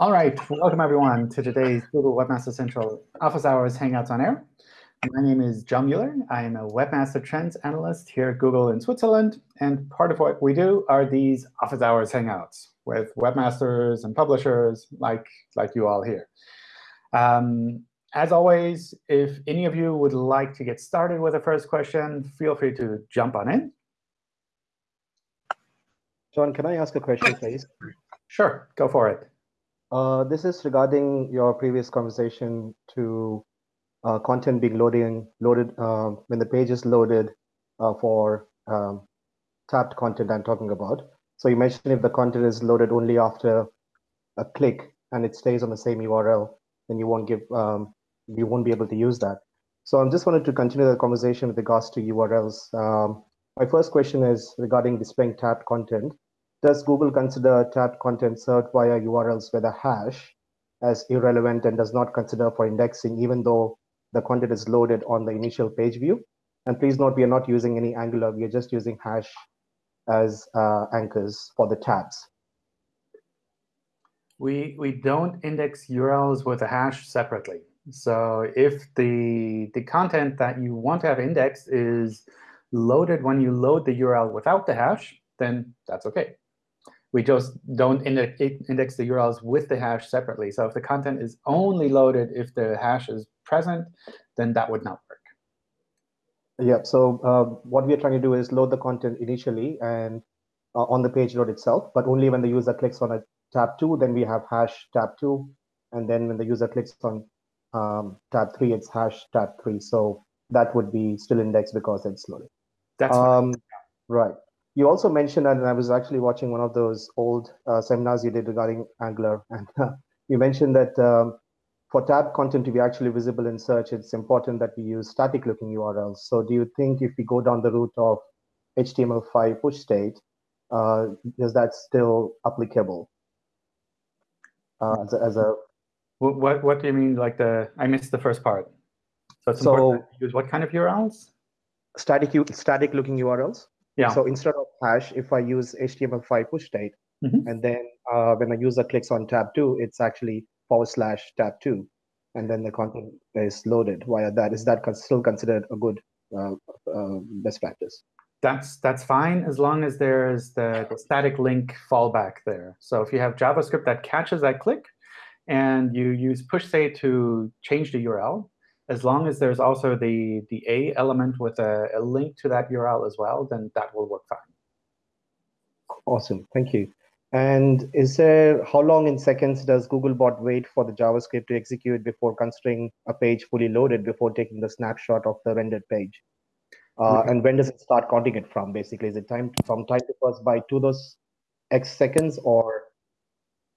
All right, welcome everyone to today's Google Webmaster Central Office Hours Hangouts on Air. My name is John Mueller. I am a Webmaster Trends Analyst here at Google in Switzerland. And part of what we do are these Office Hours Hangouts with webmasters and publishers like, like you all here. Um, as always, if any of you would like to get started with the first question, feel free to jump on in. John, can I ask a question, please? Sure, go for it. Uh, this is regarding your previous conversation to uh, content being loading, loaded uh, when the page is loaded uh, for um, tabbed content I'm talking about. So you mentioned if the content is loaded only after a click and it stays on the same URL, then you won't give um, you won't be able to use that. So I'm just wanted to continue the conversation with regards to URLs. Um, my first question is regarding displaying tabbed content. Does Google consider tabbed content served via URLs with a hash as irrelevant and does not consider for indexing, even though the content is loaded on the initial page view? And please note, we are not using any Angular. We are just using hash as uh, anchors for the tabs. We, we don't index URLs with a hash separately. So if the, the content that you want to have indexed is loaded when you load the URL without the hash, then that's OK we just don't index, index the URLs with the hash separately. So if the content is only loaded if the hash is present, then that would not work. Yeah, so uh, what we are trying to do is load the content initially and uh, on the page load itself, but only when the user clicks on a tab 2, then we have hash tab 2. And then when the user clicks on um, tab 3, it's hash tab 3. So that would be still indexed because it's loaded. That's um, right. You also mentioned, and I was actually watching one of those old uh, seminars you did regarding Angular, and uh, you mentioned that um, for tab content to be actually visible in search, it's important that we use static looking URLs. So do you think if we go down the route of HTML5 push state, uh, is that still applicable uh, as, a, as a what what do you mean like the I missed the first part. So it's so, important to use what kind of URLs? Static static looking URLs. Yeah. So instead of hash, if I use HTML5 push state, mm -hmm. and then uh, when a user clicks on tab two, it's actually forward slash tab two, and then the content is loaded via that. Is that still considered a good uh, uh, best practice? That's that's fine as long as there's the, the static link fallback there. So if you have JavaScript that catches that click, and you use push state to change the URL, as long as there's also the, the A element with a, a, link to that URL as well, then that will work fine. Awesome, thank you. And is there, how long in seconds does Googlebot wait for the JavaScript to execute before considering a page fully loaded before taking the snapshot of the rendered page? Uh, And when does it start counting it from, basically? Is it time from time to first byte to those X seconds, or?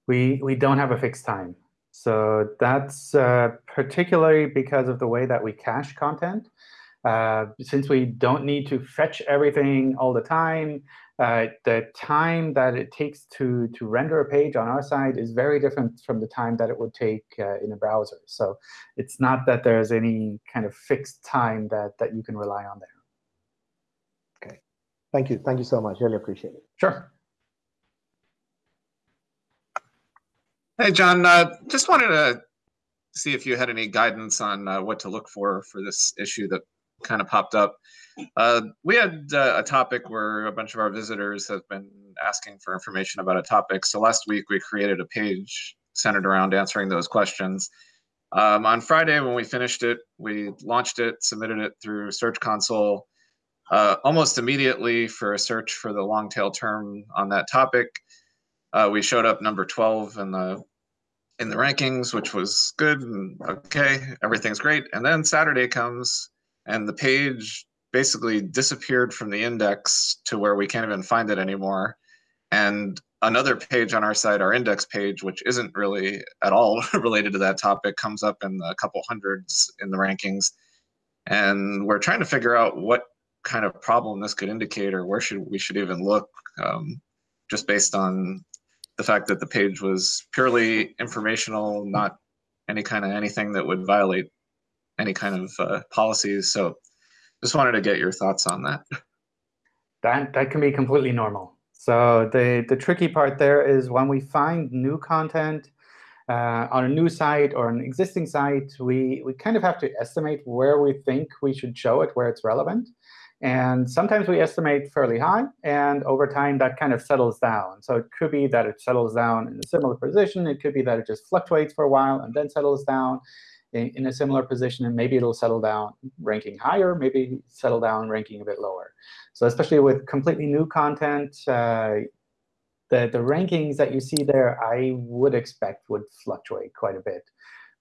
We, we don't have a fixed time. So that's uh, particularly because of the way that we cache content. Uh, since we don't need to fetch everything all the time, uh, the time that it takes to, to render a page on our side is very different from the time that it would take uh, in a browser. So it's not that there's any kind of fixed time that, that you can rely on there. OK. Thank you. Thank you so much. Really appreciate it. Sure. Hey, John, uh, just wanted to see if you had any guidance on uh, what to look for for this issue that kind of popped up. Uh, we had uh, a topic where a bunch of our visitors have been asking for information about a topic. So last week we created a page centered around answering those questions. Um, on Friday, when we finished it, we launched it, submitted it through Search Console. Uh, almost immediately for a search for the long tail term on that topic, uh, we showed up number 12 in the in the rankings, which was good and okay, everything's great. And then Saturday comes and the page basically disappeared from the index to where we can't even find it anymore. And another page on our site, our index page, which isn't really at all related to that topic, comes up in a couple hundreds in the rankings. And we're trying to figure out what kind of problem this could indicate or where should we should even look um, just based on the fact that the page was purely informational, not any kind of anything that would violate any kind of uh, policies. So just wanted to get your thoughts on that. That, that can be completely normal. So the, the tricky part there is when we find new content, uh, on a new site or an existing site, we, we kind of have to estimate where we think we should show it, where it's relevant. And sometimes we estimate fairly high, and over time that kind of settles down. So it could be that it settles down in a similar position. It could be that it just fluctuates for a while and then settles down in, in a similar position, and maybe it'll settle down ranking higher, maybe settle down ranking a bit lower. So especially with completely new content, uh, the, the rankings that you see there, I would expect would fluctuate quite a bit.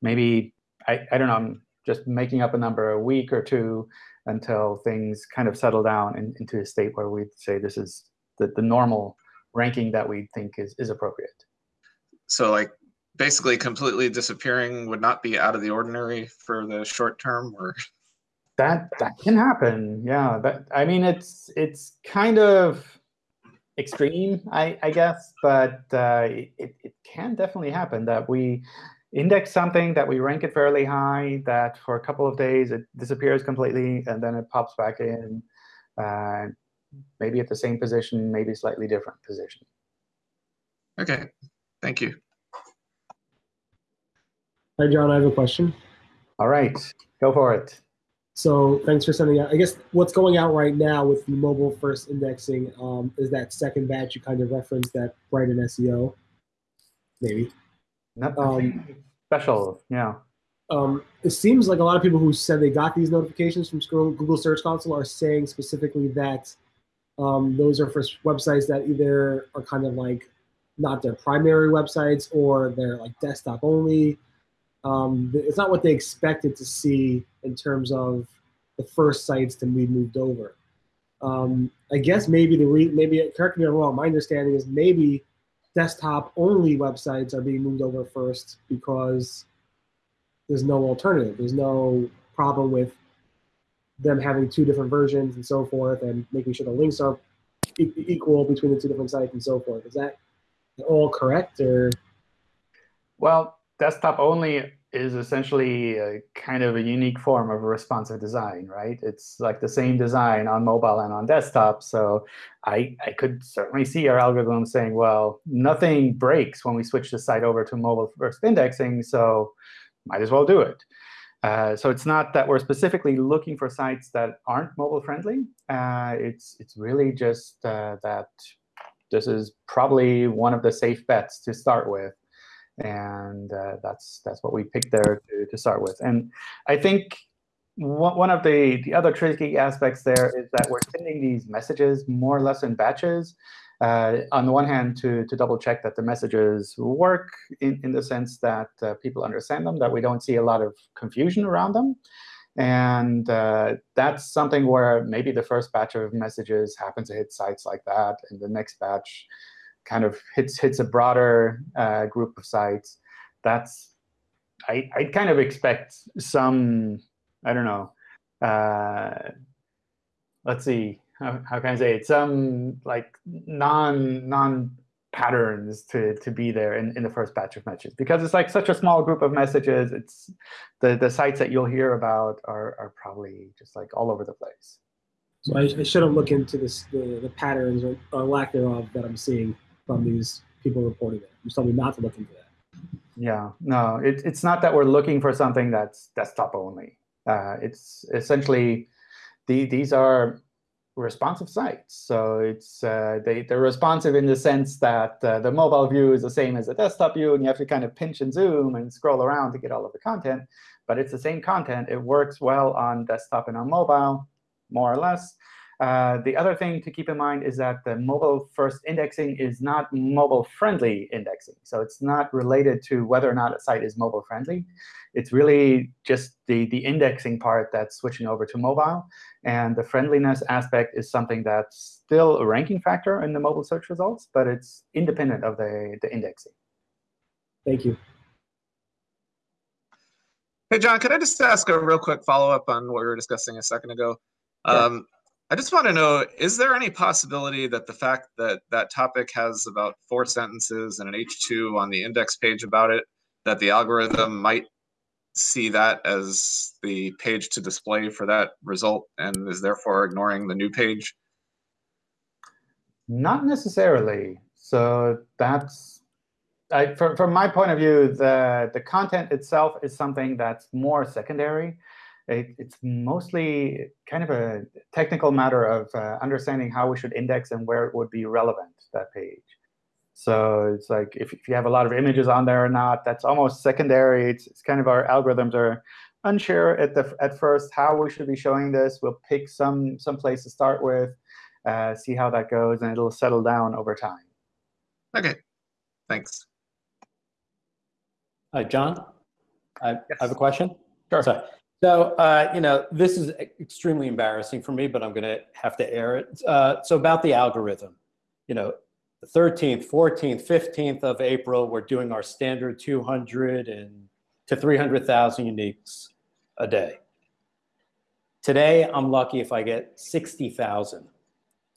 Maybe, I, I don't know, I'm just making up a number, a week or two until things kind of settle down in, into a state where we'd say this is the, the normal ranking that we think is, is appropriate. So like basically completely disappearing would not be out of the ordinary for the short term or that that can happen yeah that i mean it's it's kind of extreme i i guess but uh, it, it can definitely happen that we index something that we rank it fairly high that for a couple of days it disappears completely and then it pops back in uh, maybe at the same position maybe slightly different position okay thank you Hi, John. I have a question. All right, go for it. So thanks for sending out. I guess what's going out right now with the mobile first indexing um, is that second batch you kind of referenced that Brighton SEO, maybe. Nothing um, special, yeah. Um, it seems like a lot of people who said they got these notifications from Google Search Console are saying specifically that um, those are for websites that either are kind of like not their primary websites or they're like desktop only um, it's not what they expected to see in terms of the first sites to be moved over. Um, I guess maybe the re- maybe correct me if I'm wrong. My understanding is maybe desktop only websites are being moved over first because there's no alternative. There's no problem with them having two different versions and so forth, and making sure the links are e- equal between the two different sites and so forth. Is that all correct or? Well, desktop only is essentially a kind of a unique form of responsive design, right? It's like the same design on mobile and on desktop. So I, I could certainly see our algorithm saying, well, nothing breaks when we switch the site over to mobile first indexing, so might as well do it. Uh, so it's not that we're specifically looking for sites that aren't mobile friendly. Uh, it's, it's really just uh, that this is probably one of the safe bets to start with and uh, that's that's what we picked there to, to start with. And I think one of the, the other tricky aspects there is that we're sending these messages more or less in batches. Uh, on the one hand, to, to double check that the messages work in, in the sense that uh, people understand them, that we don't see a lot of confusion around them. And uh, that's something where maybe the first batch of messages happen to hit sites like that, and the next batch kind of hits hits a broader uh, group of sites, that's I I'd kind of expect some I don't know. Uh, let's see how, how can I say it? Some like non non patterns to to be there in, in the first batch of messages because it's like such a small group of messages. It's the the sites that you'll hear about are are probably just like all over the place. So I, I shouldn't look into this the, the patterns or, or lack thereof that I'm seeing from these people reporting it. You told me not to look into that. Yeah, no, it, it's not that we're looking for something that's desktop only. Uh, it's essentially the, these are responsive sites. So it's uh, they, they're responsive in the sense that uh, the mobile view is the same as the desktop view, and you have to kind of pinch and zoom and scroll around to get all of the content. But it's the same content. It works well on desktop and on mobile, more or less. Uh, the other thing to keep in mind is that the mobile first indexing is not mobile friendly indexing. So it's not related to whether or not a site is mobile friendly. It's really just the, the indexing part that's switching over to mobile. And the friendliness aspect is something that's still a ranking factor in the mobile search results, but it's independent of the, the indexing. Thank you. Hey, John, could I just ask a real quick follow-up on what we were discussing a second ago? Yeah. Um, I just want to know, is there any possibility that the fact that that topic has about four sentences and an H2 on the index page about it, that the algorithm might see that as the page to display for that result and is therefore ignoring the new page? Not necessarily. So that's I, from, from my point of view, the, the content itself is something that's more secondary. It, it's mostly kind of a technical matter of uh, understanding how we should index and where it would be relevant, that page. So it's like if, if you have a lot of images on there or not, that's almost secondary. It's, it's kind of our algorithms are unsure at the at first how we should be showing this. We'll pick some some place to start with, uh, see how that goes, and it'll settle down over time. Okay, thanks. Hi, John. I, Yes. I have a question. Sure. So, so uh, you know, this is extremely embarrassing for me, but I'm going to have to air it. Uh, so about the algorithm, you know, the 13th, 14th, 15th of April, we're doing our standard 200 and to 300,000 uniques a day. Today, I'm lucky if I get 60,000.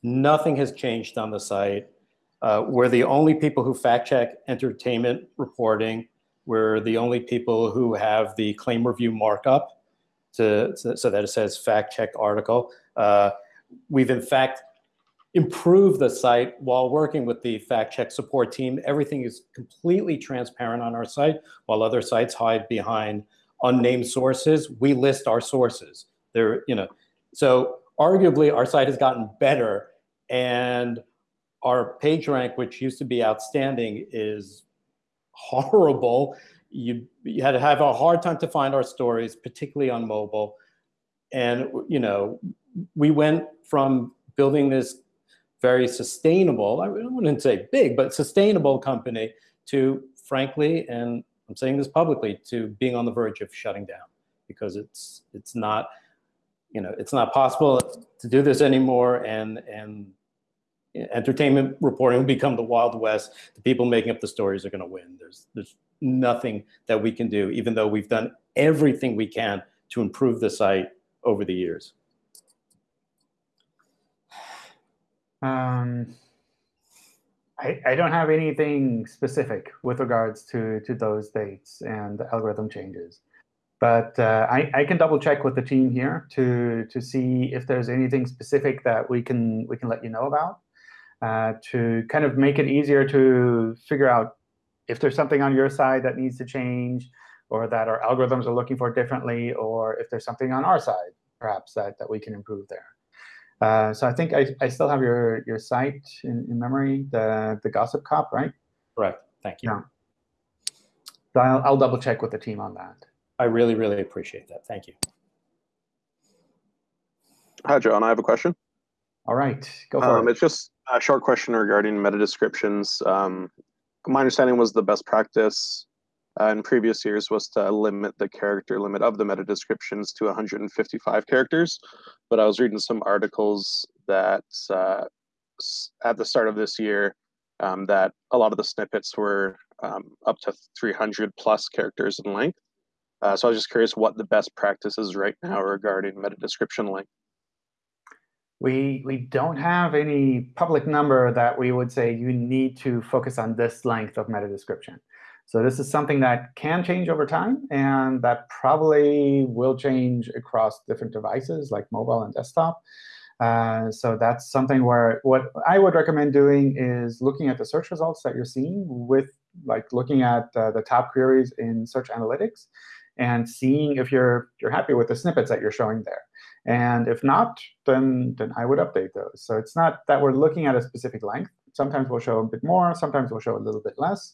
Nothing has changed on the site. Uh, we're the only people who fact check entertainment reporting. We're the only people who have the claim review markup to, so that it says fact check article. Uh, we've in fact improved the site while working with the fact check support team. Everything is completely transparent on our site while other sites hide behind unnamed sources. We list our sources. There, you know, so arguably our site has gotten better and our page rank, which used to be outstanding, is horrible. You, you had to have a hard time to find our stories, particularly on mobile. And, you know, we went from building this very sustainable, I wouldn't say big, but sustainable company to, frankly, and I'm saying this publicly, to being on the verge of shutting down because it's, it's not, you know, it's not possible to do this anymore. And, and entertainment reporting will become the Wild West. The people making up the stories are going to win. There's there's nothing that we can do, even though we've done everything we can to improve the site over the years. Um, I, I don't have anything specific with regards to, to those dates and the algorithm changes. But uh, I, I can double check with the team here to, to see if there's anything specific that we can, we can let you know about uh, to kind of make it easier to figure out if there's something on your side that needs to change or that our algorithms are looking for differently, or if there's something on our side, perhaps, that, that we can improve there. Uh, so I think I, I still have your, your site in, in memory, the, the Gossip Cop, right? Correct. Thank you. Yeah. So I'll, I'll double check with the team on that. I really, really appreciate that. Thank you. Hi, John. I have a question. All right, go for Um, it. it's just a short question regarding meta descriptions. Um, my understanding was the best practice uh, in previous years was to limit the character limit of the meta descriptions to 155 characters. But I was reading some articles that uh, at the start of this year, um, that a lot of the snippets were um, up to 300 plus characters in length. Uh, so I was just curious what the best practice is right now regarding meta description length. We, we don't have any public number that we would say you need to focus on this length of meta description. So this is something that can change over time, and that probably will change across different devices like mobile and desktop. Uh, so that's something where what I would recommend doing is looking at the search results that you're seeing with like looking at uh, the top queries in Search Analytics and seeing if you're you're happy with the snippets that you're showing there. And if not, then then I would update those. So it's not that we're looking at a specific length. Sometimes we'll show a bit more. Sometimes we'll show a little bit less.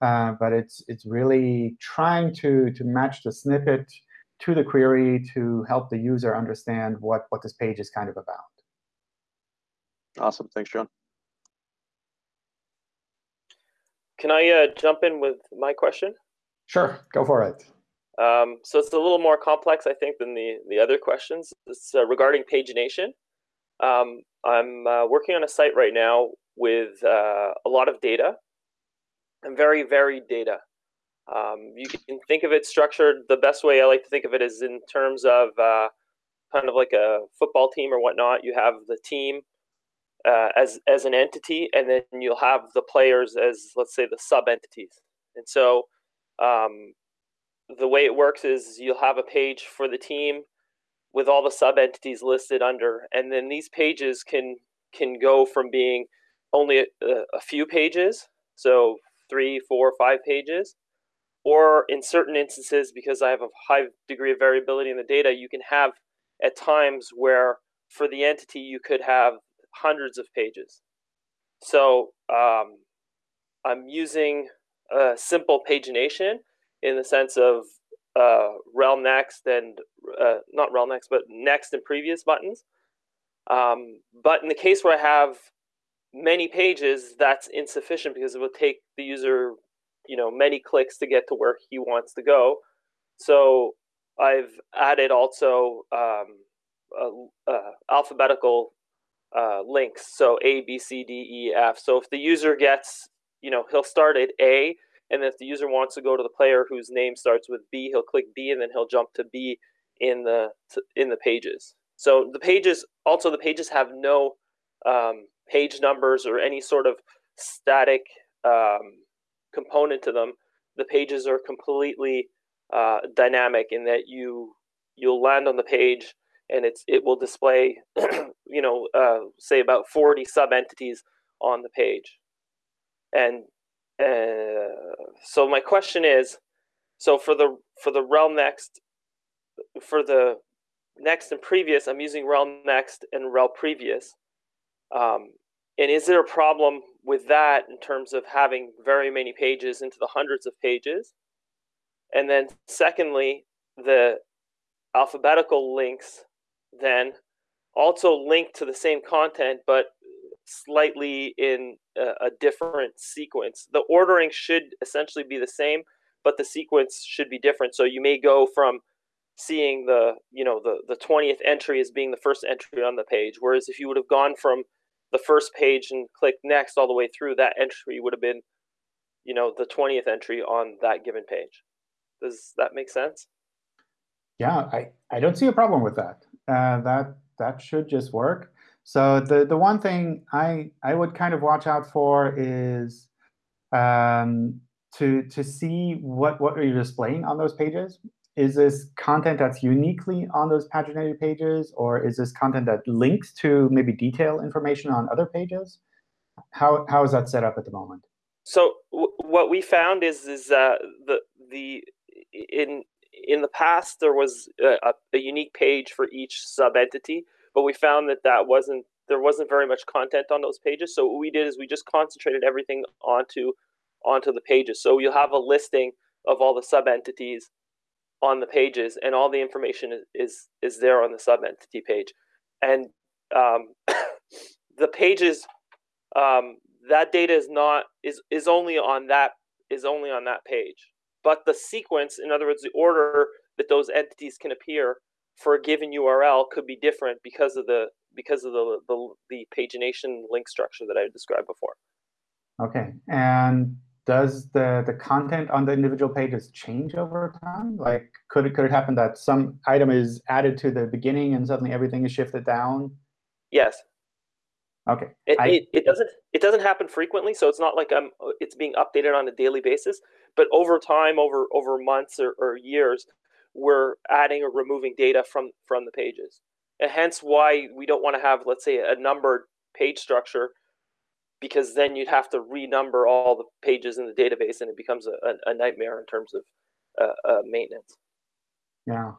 Uh, but it's it's really trying to to match the snippet to the query to help the user understand what what this page is kind of about. Awesome. Thanks, John. Can I uh, jump in with my question? Sure, go for it. Um, so it's a little more complex, I think, than the the other questions. It's uh, regarding pagination. Um, I'm uh, working on a site right now with uh, a lot of data and very varied data. Um, you can think of it structured. The best way I like to think of it is in terms of uh, kind of like a football team or whatnot. You have the team uh, as as an entity, and then you'll have the players as let's say the sub entities. And so um, the way it works is you'll have a page for the team with all the sub entities listed under, and then these pages can can go from being only a, a few pages. So three, four, five pages. Or in certain instances, because I have a high degree of variability in the data, you can have at times where for the entity you could have hundreds of pages. So um, I'm using a simple pagination in the sense of uh, rel next and uh, not rel next, but next and previous buttons. Um, but in the case where I have many pages, that's insufficient because it will take the user, you know, many clicks to get to where he wants to go. So I've added also um, alphabetical uh, links. So A, B, C, D, E, F. So if the user gets, you know, he'll start at A, and if the user wants to go to the player whose name starts with B, he'll click B, and then he'll jump to B in the in the pages. So the pages also the pages have no um, page numbers or any sort of static um, component to them. The pages are completely uh, dynamic in that you you'll land on the page and it's it will display you know uh, say about 40 sub entities on the page and uh, so my question is so for the for the rel next for the next and previous i'm using rel next and rel previous. Um, and is there a problem with that in terms of having very many pages into the hundreds of pages? And then secondly the alphabetical links then also link to the same content, but slightly in a, a, different sequence. The ordering should essentially be the same, but the sequence should be different. So you may go from seeing the you know the the 20th entry as being the first entry on the page whereas if you would have gone from the first page and clicked next all the way through that entry would have been you know the 20th entry on that given page does that make sense yeah i i don't see a problem with that uh, that that should just work. So the the one thing I I would kind of watch out for is um, to to see what what are you displaying on those pages. Is this content that's uniquely on those paginated pages, or is this content that links to maybe detail information on other pages? How how is that set up at the moment? So what we found is is uh, the the in in the past, there was a, a, unique page for each sub entity, but we found that that wasn't there wasn't very much content on those pages. So what we did is we just concentrated everything onto onto the pages. So you'll have a listing of all the sub entities on the pages, and all the information is is, there on the sub entity page, and um, the pages um, that data is not is is only on that is only on that page but the sequence, in other words, the order that those entities can appear for a given URL could be different because of the because of the the, the pagination link structure that I described before. Okay, and does the the content on the individual pages change over time? Like, could it could it happen that some item is added to the beginning and suddenly everything is shifted down? Yes. Okay. It, I, it, it, doesn't it doesn't happen frequently, so it's not like I'm it's being updated on a daily basis. But over time, over over months or, or years, we're adding or removing data from from the pages, and hence why we don't want to have, let's say, a numbered page structure, because then you'd have to renumber all the pages in the database, and it becomes a, a, nightmare in terms of uh, uh, maintenance. Yeah,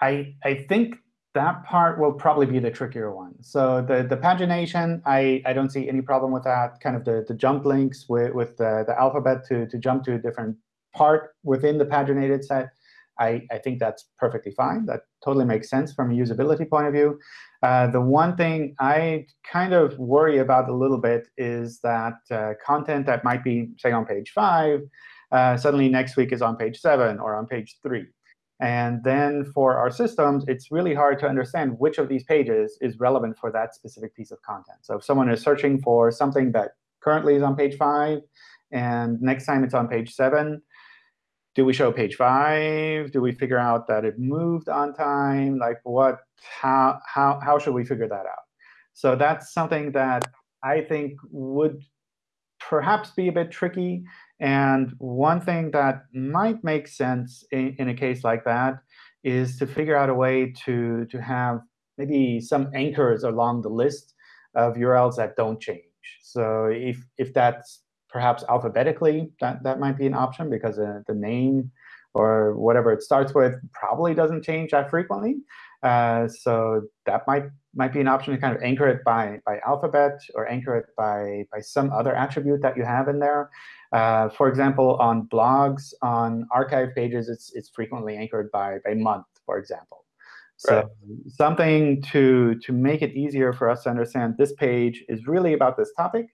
I I think that part will probably be the trickier one. So the, the pagination, I, I don't see any problem with that. Kind of the, the jump links with, with the, the alphabet to, to jump to a different part within the paginated set, I, I think that's perfectly fine. That totally makes sense from a usability point of view. Uh, the one thing I kind of worry about a little bit is that uh, content that might be, say, on page 5, uh, suddenly next week is on page 7 or on page 3. And then for our systems, it's really hard to understand which of these pages is relevant for that specific piece of content. So if someone is searching for something that currently is on page 5, and next time it's on page 7, do we show page 5? Do we figure out that it moved on time? Like what? How, how, how should we figure that out? So that's something that I think would perhaps be a bit tricky. And one thing that might make sense in, in, a case like that is to figure out a way to, to have maybe some anchors along the list of URLs that don't change. So if, if that's perhaps alphabetically, that, that might be an option because uh, the name or whatever it starts with probably doesn't change that frequently. Uh, so that might might be an option to kind of anchor it by by alphabet or anchor it by by some other attribute that you have in there. Uh, for example, on blogs, on archive pages, it's it's frequently anchored by by month, for example. So right. something to to make it easier for us to understand this page is really about this topic,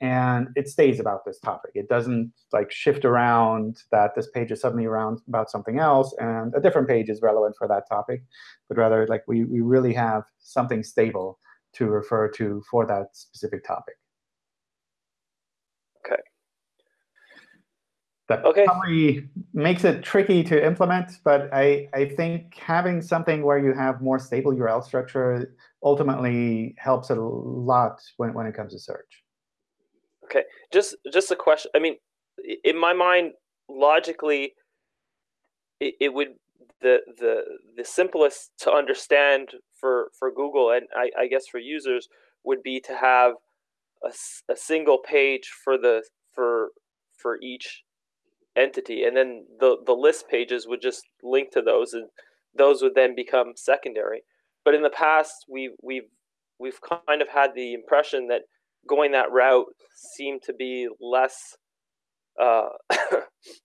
and it stays about this topic. It doesn't like shift around that this page is suddenly around about something else and a different page is relevant for that topic, but rather like we, we really have something stable to refer to for that specific topic. Okay. That okay. probably makes it tricky to implement, but I, I think having something where you have more stable URL structure ultimately helps a lot when, when it comes to search. Okay, just just a question. I mean, in my mind, logically, it, it would the the the simplest to understand for for Google and I, I guess for users would be to have a, a single page for the for for each entity, and then the the list pages would just link to those, and those would then become secondary. But in the past, we we've we've kind of had the impression that going that route seemed to be less uh,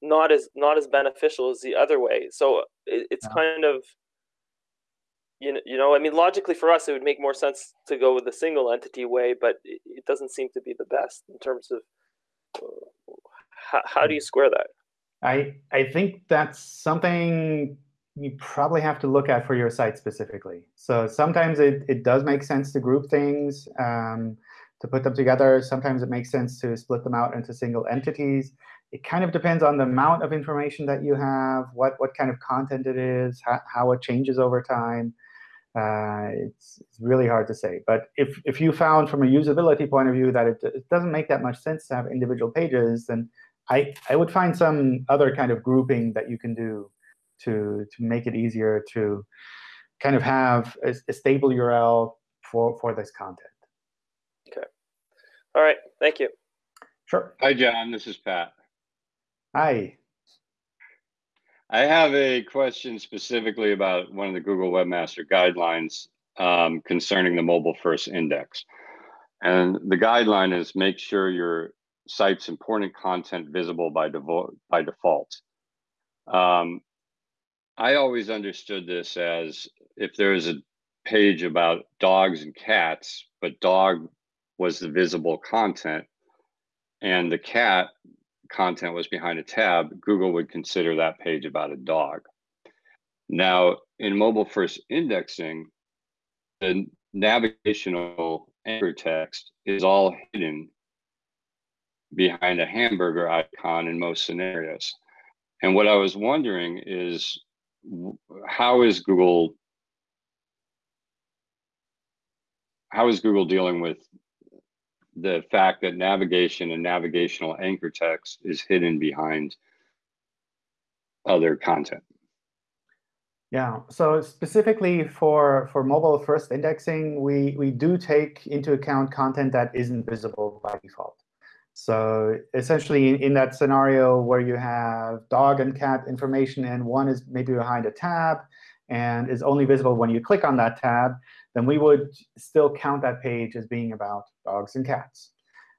not as not as beneficial as the other way. So it, it's kind of you know, you know, I mean, logically for us, it would make more sense to go with the single entity way, but it, it doesn't seem to be the best in terms of uh, how, how do you square that? I I think that's something you probably have to look at for your site specifically. So sometimes it, it does make sense to group things. Um, to put them together. Sometimes it makes sense to split them out into single entities. It kind of depends on the amount of information that you have, what, what kind of content it is, how, how it changes over time. Uh, it's, it's really hard to say. But if, if you found from a usability point of view that it, it doesn't make that much sense to have individual pages, then I, I would find some other kind of grouping that you can do to, to make it easier to kind of have a, a stable URL for, for this content. All right. Thank you. Sure. Hi, John. This is Pat. Hi. I have a question specifically about one of the Google Webmaster guidelines um, concerning the mobile first index. And the guideline is make sure your site's important content visible by, by default. Um, I always understood this as if there is a page about dogs and cats, but dog was the visible content and the cat content was behind a tab, Google would consider that page about a dog. Now, in mobile first indexing, the navigational anchor text is all hidden behind a hamburger icon in most scenarios. And what I was wondering is how is Google how is Google dealing with the fact that navigation and navigational anchor text is hidden behind other content. Yeah, so specifically for, for mobile first indexing, we, we do take into account content that isn't visible by default. So essentially in, in that scenario where you have dog and cat information and one is maybe behind a tab and is only visible when you click on that tab, then we would still count that page as being about dogs and cats,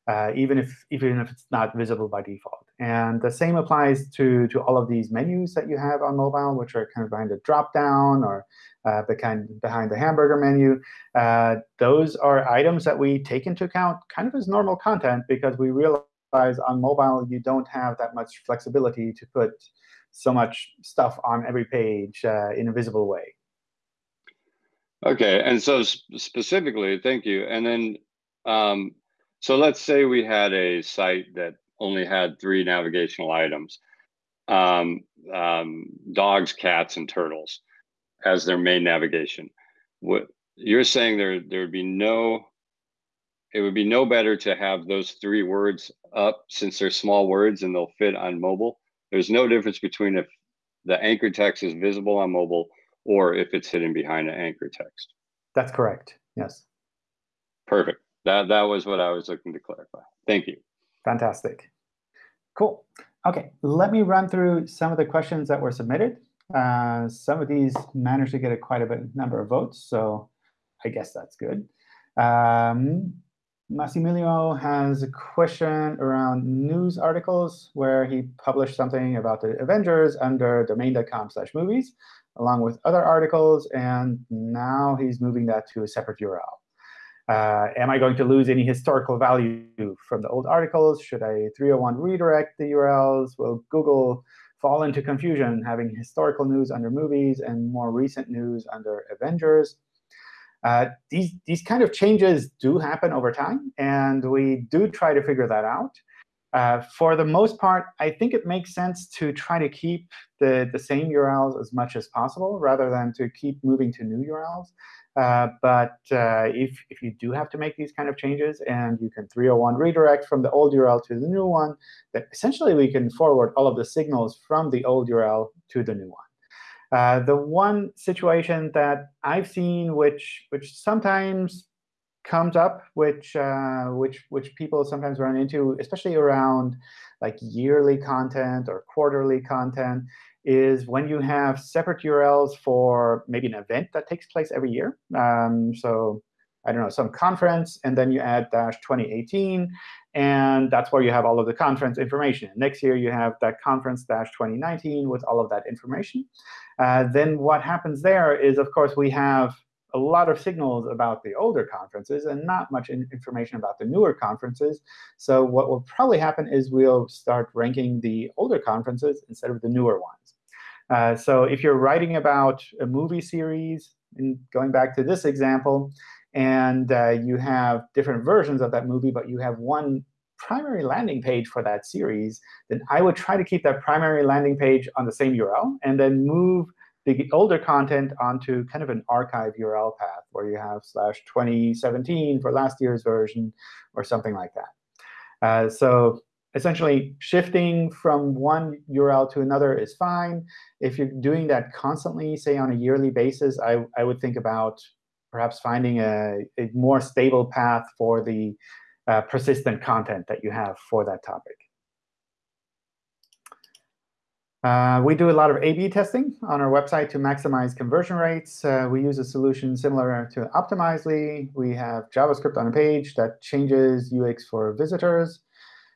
uh, even if even if it's not visible by default. And the same applies to to all of these menus that you have on mobile, which are kind of behind the drop-down or uh, behind behind the hamburger menu. Uh, those are items that we take into account kind of as normal content because we realize on mobile you don't have that much flexibility to put so much stuff on every page uh, in a visible way. Okay, and so specifically, thank you. And then, um, so let's say we had a site that only had three navigational items, um, um, dogs, cats, and turtles as their main navigation. What you're saying there, there would be no, it would be no better to have those three words up since they're small words and they'll fit on mobile. There's no difference between if the anchor text is visible on mobile or if it's hidden behind an anchor text. That's correct. Yes. Perfect. That that was what I was looking to clarify. Thank you. Fantastic. Cool. OK, let me run through some of the questions that were submitted. Uh, some of these managed to get a quite a bit number of votes, so I guess that's good. Um, Massimiliano has a question around news articles where he published something about the Avengers under domain.com slash movies, along with other articles, and now he's moving that to a separate URL. Uh, am I going to lose any historical value from the old articles? Should I 301 redirect the URLs? Will Google fall into confusion having historical news under movies and more recent news under Avengers? Uh, these, these kind of changes do happen over time, and we do try to figure that out. Uh, for the most part, I think it makes sense to try to keep the, the same URLs as much as possible rather than to keep moving to new URLs. Uh, but uh, if, if you do have to make these kind of changes and you can 301 redirect from the old URL to the new one, then essentially we can forward all of the signals from the old URL to the new one. Uh, the one situation that I've seen, which which sometimes comes up, which uh, which which people sometimes run into, especially around like yearly content or quarterly content, is when you have separate URLs for maybe an event that takes place every year. Um, so I don't know, some conference, and then you add dash 2018, and that's where you have all of the conference information. Next year, you have that conference dash 2019 with all of that information. Uh, then what happens there is, of course, we have a lot of signals about the older conferences and not much in information about the newer conferences. So what will probably happen is we'll start ranking the older conferences instead of the newer ones. Uh, so if you're writing about a movie series, and going back to this example, and uh, you have different versions of that movie, but you have one primary landing page for that series, then I would try to keep that primary landing page on the same URL and then move the older content onto kind of an archive URL path where you have slash 2017 for last year's version or something like that. Uh, so essentially, shifting from one URL to another is fine. If you're doing that constantly, say on a yearly basis, I, I would think about perhaps finding a, a more stable path for the uh, persistent content that you have for that topic. Uh, we do a lot of A-B testing on our website to maximize conversion rates. Uh, we use a solution similar to Optimizely. We have JavaScript on a page that changes UX for visitors.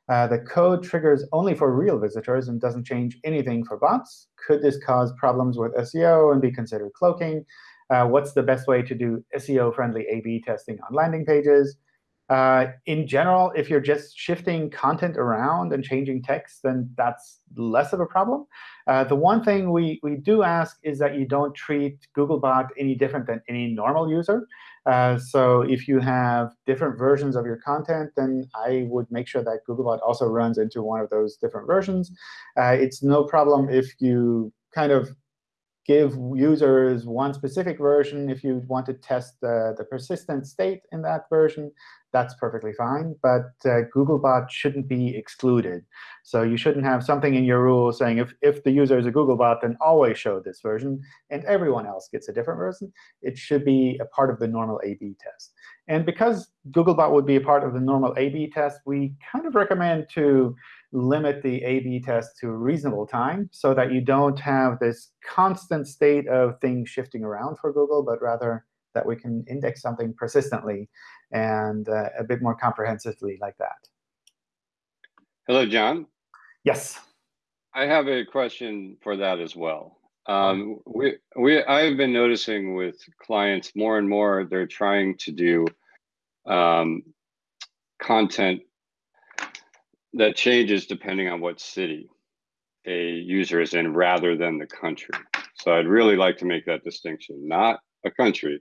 Uh, the code triggers only for real visitors and doesn't change anything for bots. Could this cause problems with SEO and be considered cloaking? Uh, what's the best way to do SEO-friendly A-B testing on landing pages? Uh, in general, if you're just shifting content around and changing text, then that's less of a problem. Uh, the one thing we, we do ask is that you don't treat Googlebot any different than any normal user. Uh, so if you have different versions of your content, then I would make sure that Googlebot also runs into one of those different versions. Uh, it's no problem if you kind of give users one specific version if you want to test the, the persistent state in that version that's perfectly fine. But uh, Googlebot shouldn't be excluded. So you shouldn't have something in your rule saying if, if the user is a Googlebot, then always show this version, and everyone else gets a different version. It should be a part of the normal A-B test. And because Googlebot would be a part of the normal A-B test, we kind of recommend to limit the A-B test to a reasonable time so that you don't have this constant state of things shifting around for Google, but rather that we can index something persistently and uh, a bit more comprehensively like that. Hello, John. Yes. I have a question for that as well. Um, we, we, I've been noticing with clients more and more, they're trying to do um, content that changes depending on what city a user is in rather than the country. So I'd really like to make that distinction, not a country,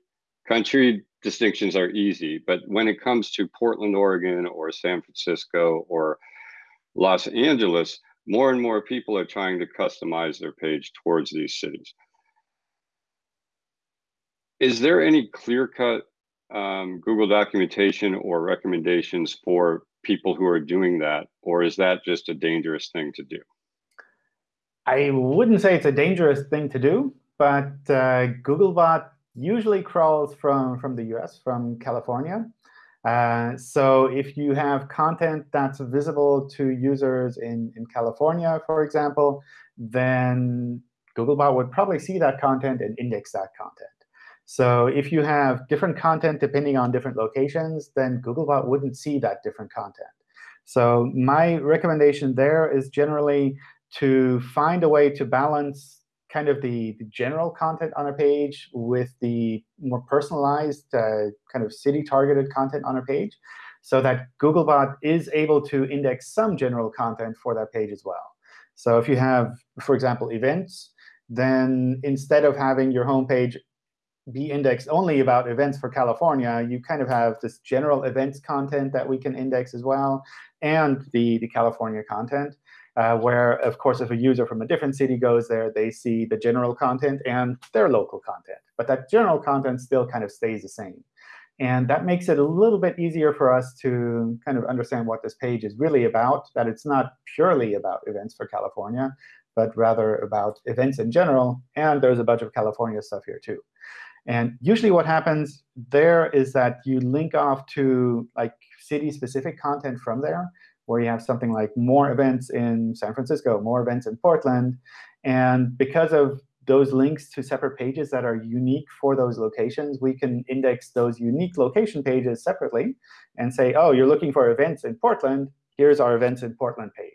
country distinctions are easy, but when it comes to Portland, Oregon, or San Francisco, or Los Angeles, more and more people are trying to customize their page towards these cities. Is there any clear-cut um, Google documentation or recommendations for people who are doing that, or is that just a dangerous thing to do? I wouldn't say it's a dangerous thing to do, but uh, Googlebot usually crawls from, from the US, from California. Uh, so if you have content that's visible to users in, in California, for example, then Googlebot would probably see that content and index that content. So if you have different content depending on different locations, then Googlebot wouldn't see that different content. So my recommendation there is generally to find a way to balance kind of the, the general content on a page with the more personalized uh, kind of city-targeted content on a page so that Googlebot is able to index some general content for that page as well. So if you have, for example, events, then instead of having your homepage be indexed only about events for California, you kind of have this general events content that we can index as well, and the, the California content, uh, where, of course, if a user from a different city goes there, they see the general content and their local content. But that general content still kind of stays the same. And that makes it a little bit easier for us to kind of understand what this page is really about, that it's not purely about events for California, but rather about events in general. And there's a bunch of California stuff here, too. And usually what happens there is that you link off to like city-specific content from there, where you have something like more events in San Francisco, more events in Portland. And because of those links to separate pages that are unique for those locations, we can index those unique location pages separately and say, oh, you're looking for events in Portland. Here's our events in Portland page.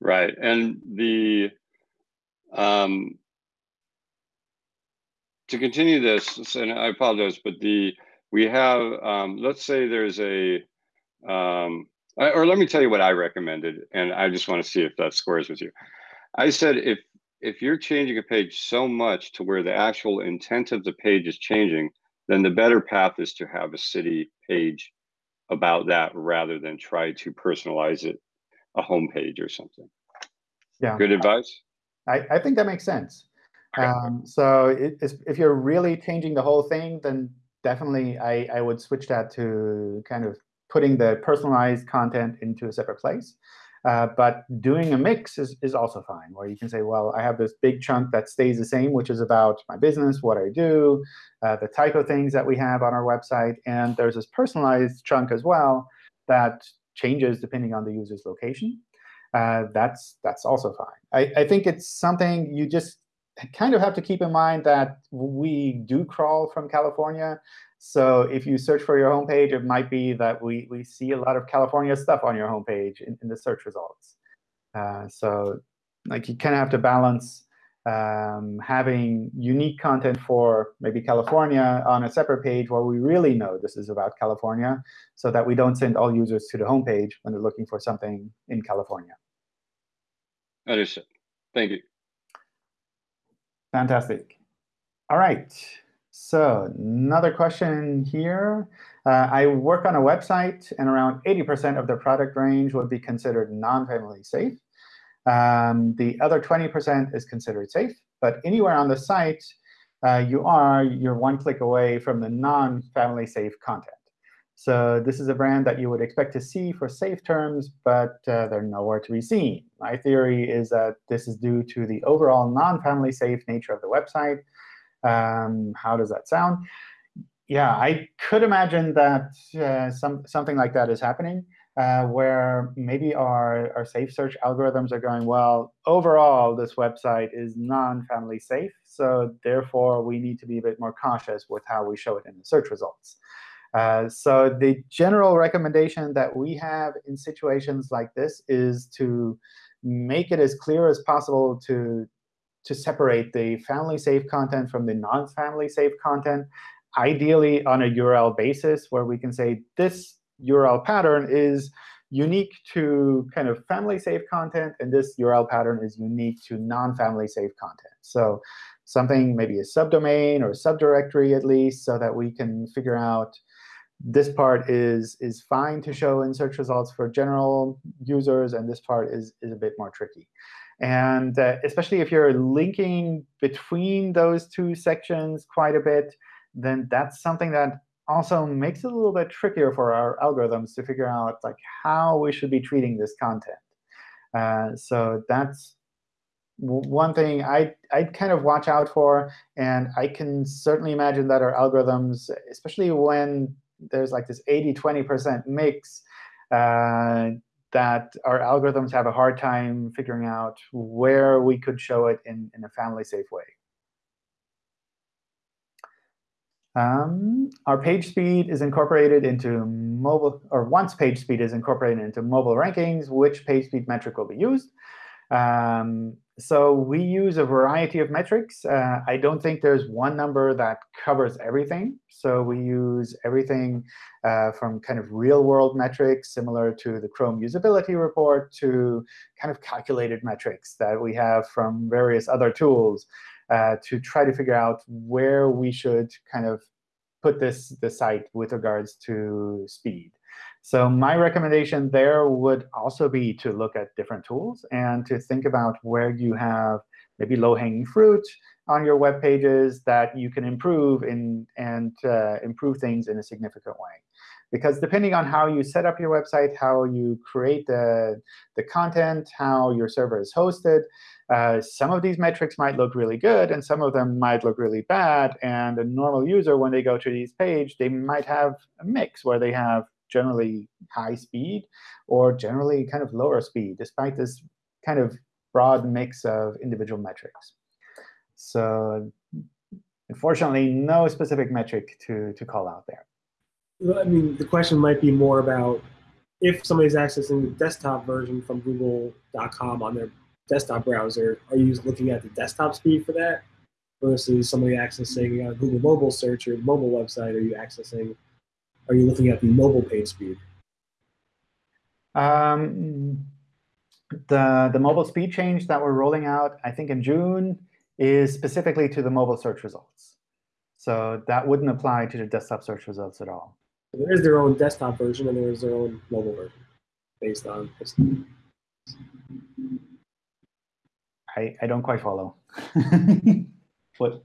Right. And the um, to continue this, and I apologize, but the we have um, let's say there's a um, or let me tell you what I recommended, and I just want to see if that squares with you. I said if if you're changing a page so much to where the actual intent of the page is changing, then the better path is to have a city page about that rather than try to personalize it a home page or something. Yeah. Good advice? I, I think that makes sense. Um, so it, if you're really changing the whole thing, then definitely I, I would switch that to kind of putting the personalized content into a separate place. Uh, but doing a mix is, is also fine, where you can say, well, I have this big chunk that stays the same, which is about my business, what I do, uh, the type of things that we have on our website. And there's this personalized chunk as well that changes depending on the user's location. Uh, that's, that's also fine. I, I think it's something you just kind of have to keep in mind that we do crawl from California. So if you search for your homepage, it might be that we, we see a lot of California stuff on your homepage in, in the search results. Uh, so like you kind of have to balance um, having unique content for maybe California on a separate page where we really know this is about California so that we don't send all users to the homepage when they're looking for something in California. Understood. Thank you. Fantastic. All right. So another question here. Uh, I work on a website, and around 80% of the product range would be considered non-family safe. Um, the other 20% is considered safe. But anywhere on the site uh, you are, you're one click away from the non-family safe content. So this is a brand that you would expect to see for safe terms, but uh, they're nowhere to be seen. My theory is that this is due to the overall non-family safe nature of the website. Um, how does that sound? Yeah, I could imagine that uh, some, something like that is happening, uh, where maybe our, our safe search algorithms are going, well, overall, this website is non-family safe, so therefore we need to be a bit more cautious with how we show it in the search results. Uh, so the general recommendation that we have in situations like this is to make it as clear as possible to, to separate the family-safe content from the non-family safe content, ideally on a URL basis, where we can say this URL pattern is unique to kind of family-safe content, and this URL pattern is unique to non-family safe content. So something, maybe a subdomain or a subdirectory at least, so that we can figure out this part is, is fine to show in search results for general users, and this part is, is a bit more tricky. And uh, especially if you're linking between those two sections quite a bit, then that's something that also makes it a little bit trickier for our algorithms to figure out like how we should be treating this content. Uh, so that's one thing I, I'd kind of watch out for. And I can certainly imagine that our algorithms, especially when there's like this 80, 20% mix uh, that our algorithms have a hard time figuring out where we could show it in, in a family-safe way. Um, our page speed is incorporated into mobile, or once page speed is incorporated into mobile rankings, which page speed metric will be used. Um, so we use a variety of metrics. Uh, I don't think there's one number that covers everything. So we use everything uh, from kind of real-world metrics, similar to the Chrome usability report, to kind of calculated metrics that we have from various other tools uh, to try to figure out where we should kind of put this the site with regards to speed. So my recommendation there would also be to look at different tools and to think about where you have maybe low-hanging fruit on your web pages that you can improve in, and uh, improve things in a significant way. Because depending on how you set up your website, how you create the, the content, how your server is hosted, uh, some of these metrics might look really good, and some of them might look really bad. And a normal user, when they go to these page, they might have a mix where they have generally high speed or generally kind of lower speed, despite this kind of broad mix of individual metrics. So unfortunately, no specific metric to, to call out there. I mean, the question might be more about if somebody's accessing the desktop version from google.com on their desktop browser, are you looking at the desktop speed for that? Versus somebody accessing a Google mobile search or mobile website, are you accessing are you looking at the mobile page speed? Um, the, the mobile speed change that we're rolling out, I think in June, is specifically to the mobile search results. So that wouldn't apply to the desktop search results at all. There is their own desktop version and there is their own mobile version based on. I, I don't quite follow. what?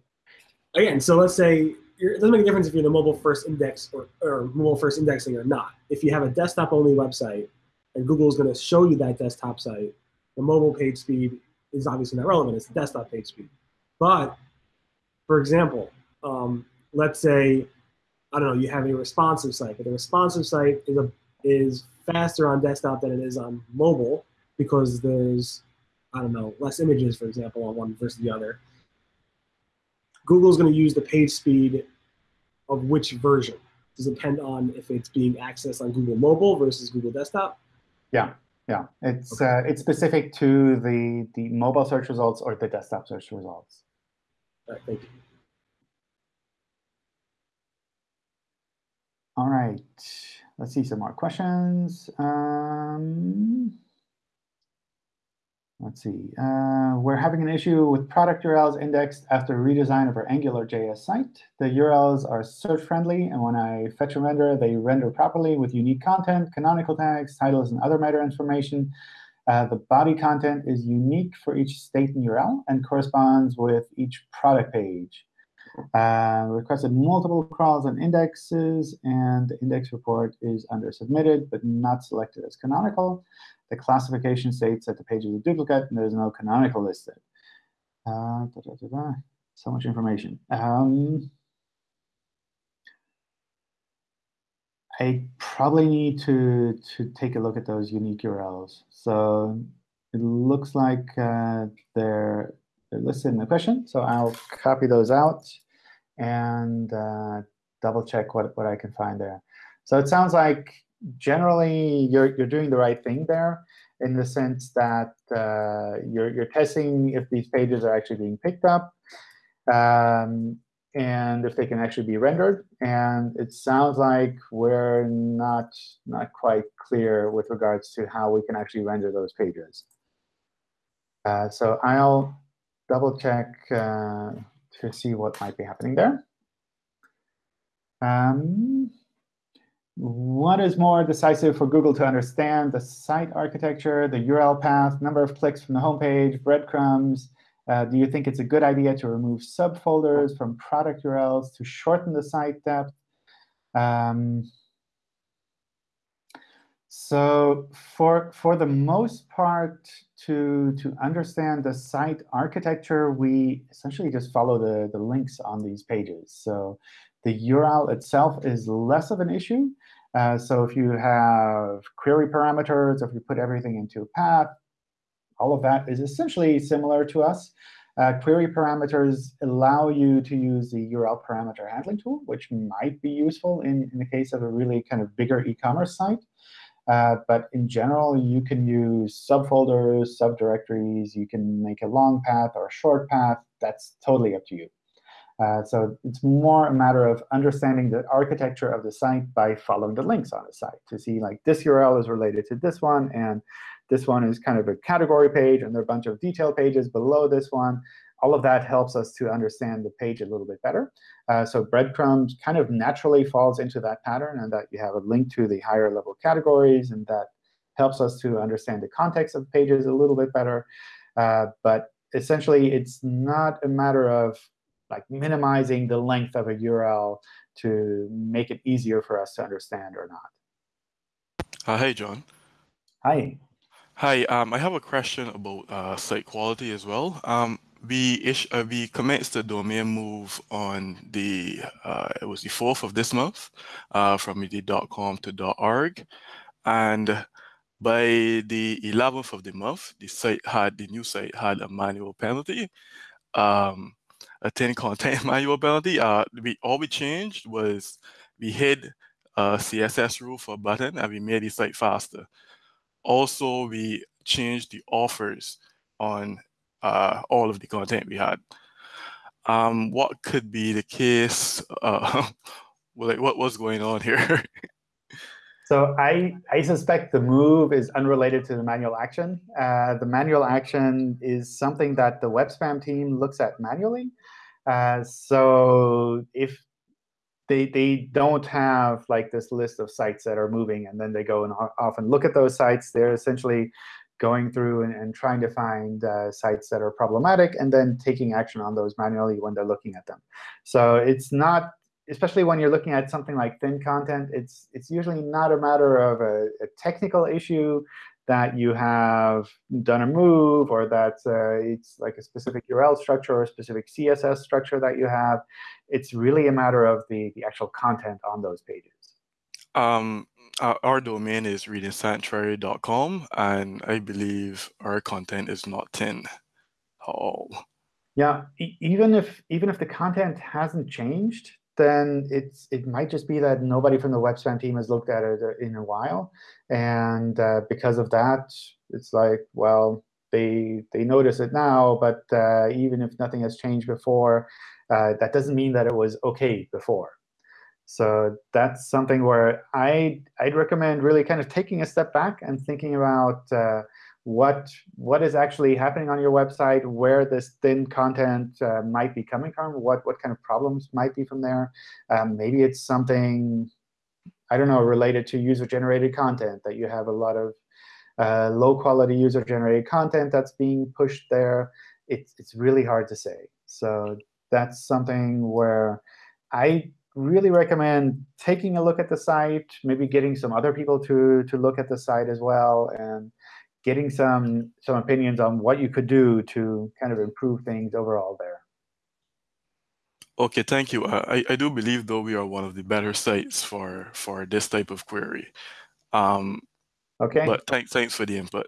Again, so let's say it doesn't make a difference if you're the mobile first index or, or mobile first indexing or not. If you have a desktop only website and Google is going to show you that desktop site, the mobile page speed is obviously not relevant. It's the desktop page speed. But for example, um, let's say, I don't know, you have a responsive site, but the responsive site is, a, is faster on desktop than it is on mobile because there's, I don't know, less images, for example, on one versus the other. Google's going to use the page speed of which version. Does it depend on if it's being accessed on Google Mobile versus Google Desktop? Yeah, yeah. It's okay. uh, it's specific to the the mobile search results or the desktop search results. All right, thank you. All right, let's see some more questions. Um, Let's see. Uh, we're having an issue with product URLs indexed after redesign of our AngularJS site. The URLs are search friendly, and when I fetch and render, they render properly with unique content, canonical tags, titles, and other meta information. Uh, the body content is unique for each state and URL and corresponds with each product page. Uh, requested multiple crawls and indexes, and the index report is under submitted, but not selected as canonical. The classification states that the page is a duplicate and there's no canonical listed. Uh, da, da, da, so much information. Um, I probably need to, to take a look at those unique URLs. So it looks like uh, they're, they're listed in the question. So I'll copy those out and uh, double check what, what I can find there. So it sounds like generally you're, you're doing the right thing there in the sense that uh, you're, you're testing if these pages are actually being picked up um, and if they can actually be rendered. And it sounds like we're not, not quite clear with regards to how we can actually render those pages. Uh, so I'll double check uh, to see what might be happening there. Um, what is more decisive for Google to understand? The site architecture, the URL path, number of clicks from the homepage, breadcrumbs? Uh, do you think it's a good idea to remove subfolders from product URLs to shorten the site depth? Um, so for, for the most part, to, to understand the site architecture, we essentially just follow the, the links on these pages. So The URL itself is less of an issue. Uh, so if you have query parameters, if you put everything into a path, all of that is essentially similar to us. Uh, query parameters allow you to use the URL parameter handling tool, which might be useful in, in the case of a really kind of bigger e-commerce site. Uh, but in general, you can use subfolders, subdirectories. You can make a long path or a short path. That's totally up to you. Uh, so it's more a matter of understanding the architecture of the site by following the links on the site to see like this URL is related to this one, and this one is kind of a category page, and there are a bunch of detail pages below this one. All of that helps us to understand the page a little bit better. Uh, so breadcrumbs kind of naturally falls into that pattern, and that you have a link to the higher level categories, and that helps us to understand the context of pages a little bit better. Uh, but essentially, it's not a matter of like minimizing the length of a URL to make it easier for us to understand or not. Uh, hey, John. Hi. Hi. Um, I have a question about uh, site quality as well. Um, we ish, uh, we commenced the domain move on the uh, it was the fourth of this month uh, from the .com to .org, and by the 11th of the month, the site had the new site had a manual penalty. Um, a thin content manual penalty. Uh, we all we changed was we hid a CSS rule for button and we made the site faster. Also, we changed the offers on uh, all of the content we had. Um, what could be the case? Uh, like what was going on here? So I, I suspect the move is unrelated to the manual action. Uh, the manual action is something that the web spam team looks at manually. Uh, so if they, they don't have like this list of sites that are moving, and then they go and often look at those sites, they're essentially going through and, and trying to find uh, sites that are problematic and then taking action on those manually when they're looking at them. So it's not especially when you're looking at something like thin content, it's it's usually not a matter of a, a technical issue that you have done a move or that uh, it's like a specific URL structure or a specific CSS structure that you have. It's really a matter of the, the actual content on those pages. Um, our domain is readingsanctuary.com, and I believe our content is not thin at all. Yeah, e even if even if the content hasn't changed, then it's it might just be that nobody from the web spam team has looked at it in a while, and uh, because of that, it's like well they they notice it now, but uh, even if nothing has changed before, uh, that doesn't mean that it was OK before. So that's something where I I'd recommend really kind of taking a step back and thinking about uh, what what is actually happening on your website, where this thin content uh, might be coming from, what what kind of problems might be from there. Um, maybe it's something I don't know related to user-generated content that you have a lot of uh, low-quality user-generated content that's being pushed there. It's it's really hard to say. So that's something where I really recommend taking a look at the site, maybe getting some other people to to look at the site as well, and getting some some opinions on what you could do to kind of improve things overall there. Okay, thank you. I, I do believe, though, we are one of the better sites for for this type of query. Um, okay. But thanks thanks for the input.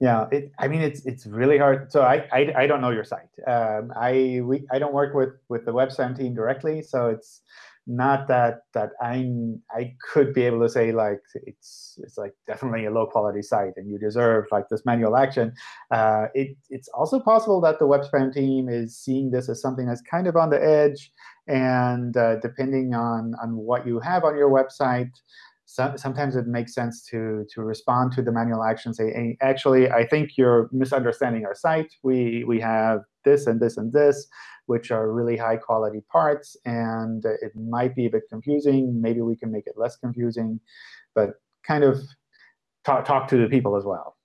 Yeah, it, I mean, it's it's really hard. So I, I, I don't know your site. Um, I we I don't work with with the web spam team directly, so it's not that that I'm I could be able to say like it's it's like definitely a low quality site and you deserve like this manual action. Uh, it it's also possible that the web spam team is seeing this as something that's kind of on the edge, and uh, depending on on what you have on your website, so, sometimes it makes sense to to respond to the manual action, say, hey, actually, I think you're misunderstanding our site. We we have this and this and this which are really high quality parts. And it might be a bit confusing. Maybe we can make it less confusing. But kind of talk, talk to the people as well.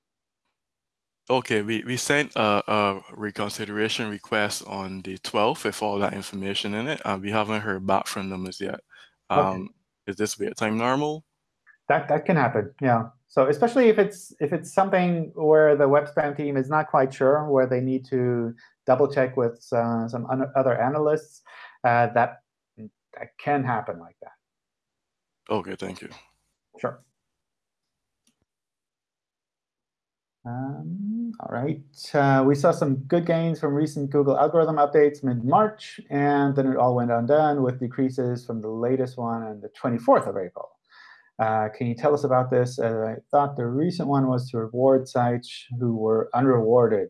OK, we, we sent a, a reconsideration request on the 12th with all that information in it. Uh, we haven't heard back from them as yet. Um, okay. Is this wait time normal? That that can happen, yeah. So especially if it's if it's something where the web spam team is not quite sure, where they need to double check with uh, some other analysts, uh, that that can happen like that. Okay, thank you. Sure. Um, all right. Uh, we saw some good gains from recent Google algorithm updates mid-March, and then it all went undone with decreases from the latest one on the 24th of April. Uh, can you tell us about this? Uh, I thought the recent one was to reward sites who were unrewarded.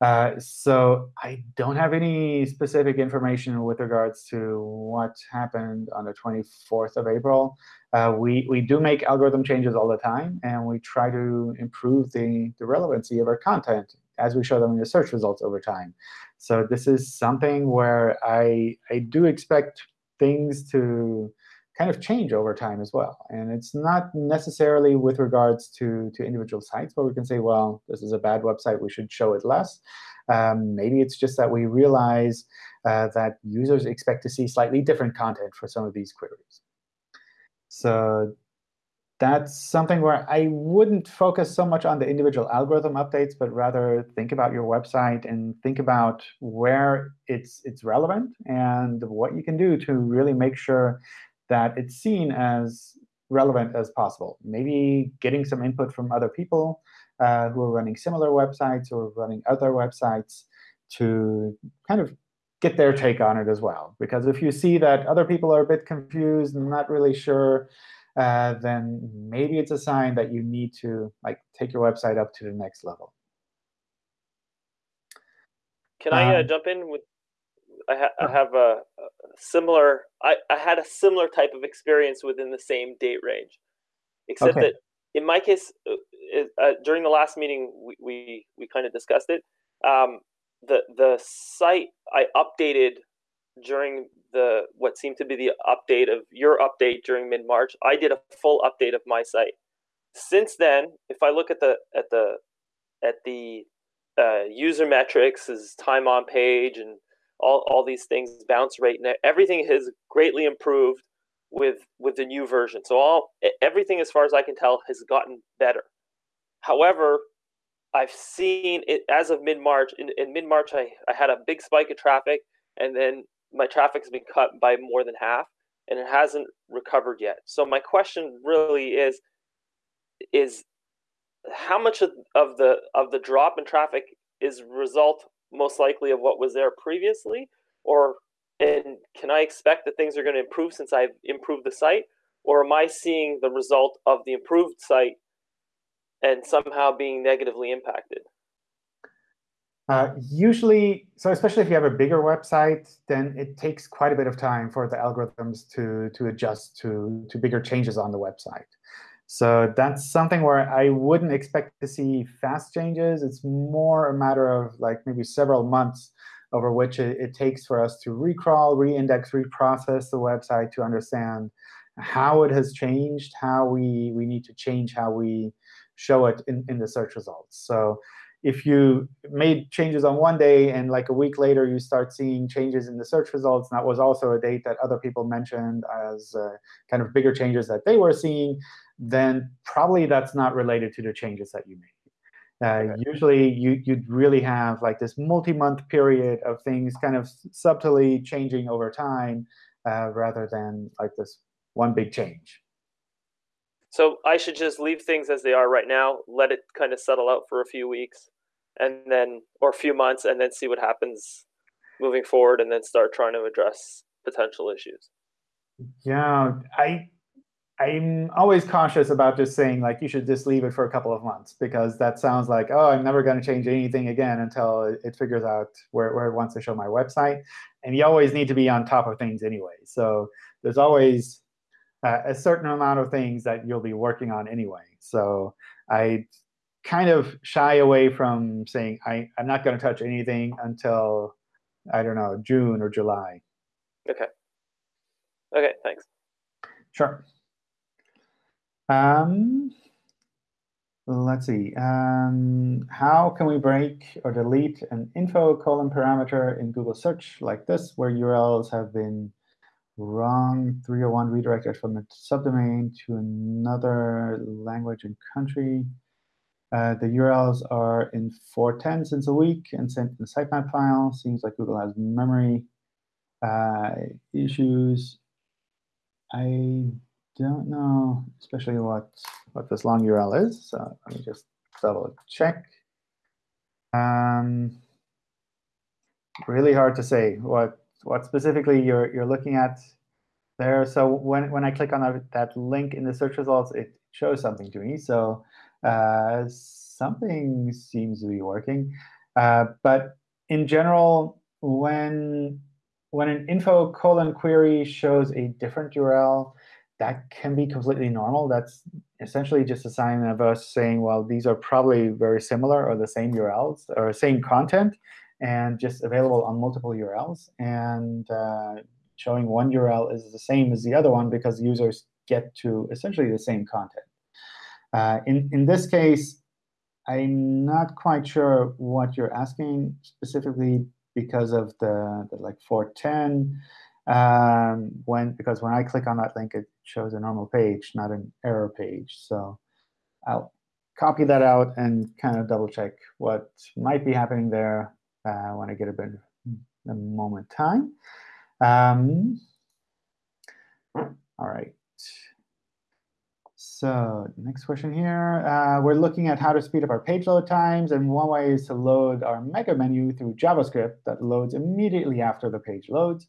Uh, so I don't have any specific information with regards to what happened on the 24th of April. Uh, we, we do make algorithm changes all the time, and we try to improve the, the relevancy of our content as we show them in the search results over time. So this is something where I, I do expect things to kind of change over time as well. And it's not necessarily with regards to, to individual sites where we can say, well, this is a bad website, we should show it less. Um, maybe it's just that we realize uh, that users expect to see slightly different content for some of these queries. So that's something where I wouldn't focus so much on the individual algorithm updates, but rather think about your website and think about where it's, it's relevant and what you can do to really make sure that it's seen as relevant as possible. Maybe getting some input from other people uh, who are running similar websites or running other websites to kind of get their take on it as well. Because if you see that other people are a bit confused and not really sure, uh, then maybe it's a sign that you need to like take your website up to the next level. Can I uh, Um, jump in with? I, ha I have a, a similar. I, I had a similar type of experience within the same date range, except Okay. that in my case, uh, uh, during the last meeting, we we, we kind of discussed it. Um, the the site I updated during the what seemed to be the update of your update during mid March. I did a full update of my site. Since then, if I look at the at the at the uh, user metrics, is time on page, and all, all these things, bounce rate, and everything has greatly improved with with the new version. So all everything, as far as I can tell, has gotten better. However, I've seen it as of mid March. In, in mid March, I, I had a big spike of traffic, and then my traffic has been cut by more than half, and it hasn't recovered yet. So my question really is is how much of, of the of the drop in traffic is result most likely of what was there previously? Or and can i expect that things are going to improve since i've improved the site? Or am i seeing the result of the improved site and somehow being negatively impacted? Uh, usually, so especially if you have a bigger website, then it takes quite a bit of time for the algorithms to, to adjust to, to bigger changes on the website. So that's something where I wouldn't expect to see fast changes. It's more a matter of like maybe several months over which it, it takes for us to recrawl, reindex, reprocess the website to understand how it has changed, how we, we need to change how we show it in, in the search results. So if you made changes on one day and like a week later you start seeing changes in the search results, and that was also a date that other people mentioned as uh, kind of bigger changes that they were seeing, then probably that's not related to the changes that you made. Uh, Usually, you, you'd really have like this multi-month period of things kind of subtly changing over time, uh, rather than like this one big change. so i should just leave things as they are right now let it kind of settle out for a few weeks and then or a few months and then see what happens moving forward and then start trying to address potential issues Yeah, I I'm always cautious about just saying like you should just leave it for a couple of months because that sounds like oh I'm never going to change anything again until it, figures out where, where it wants to show my website. And you always need to be on top of things anyway. So there's always uh, a certain amount of things that you'll be working on anyway. So I kind of shy away from saying I, I'm not going to touch anything until I don't know June or July. okay okay thanks Sure. Um, let's see. Um, how can we break or delete an info colon parameter in Google search like this, where URLs have been wrong 301 redirected from a subdomain to another language and country? Uh, the URLs are in 410 since a week and sent in the sitemap file. Seems like Google has memory Uh, issues, I don't know especially what, what this long URL is. So let me just double check. Um, really hard to say what, what specifically you're, you're looking at there. So when, when I click on that, that link in the search results, it shows something to me. So uh, something seems to be working. Uh, but in general, when when an info colon query shows a different URL, that can be completely normal. That's essentially just a sign of us saying, well, these are probably very similar or the same URLs or same content and just available on multiple URLs. And uh, showing one URL is the same as the other one because users get to essentially the same content. Uh, in, in this case, I'm not quite sure what you're asking specifically because of the, the like 410. Um, when because when I click on that link, it shows a normal page, not an error page. So I'll copy that out and kind of double check what might be happening there uh, when I get a bit a moment time. Um, all right. So next question here. Uh, we're looking at how to speed up our page load times. And one way is to load our mega menu through JavaScript that loads immediately after the page loads.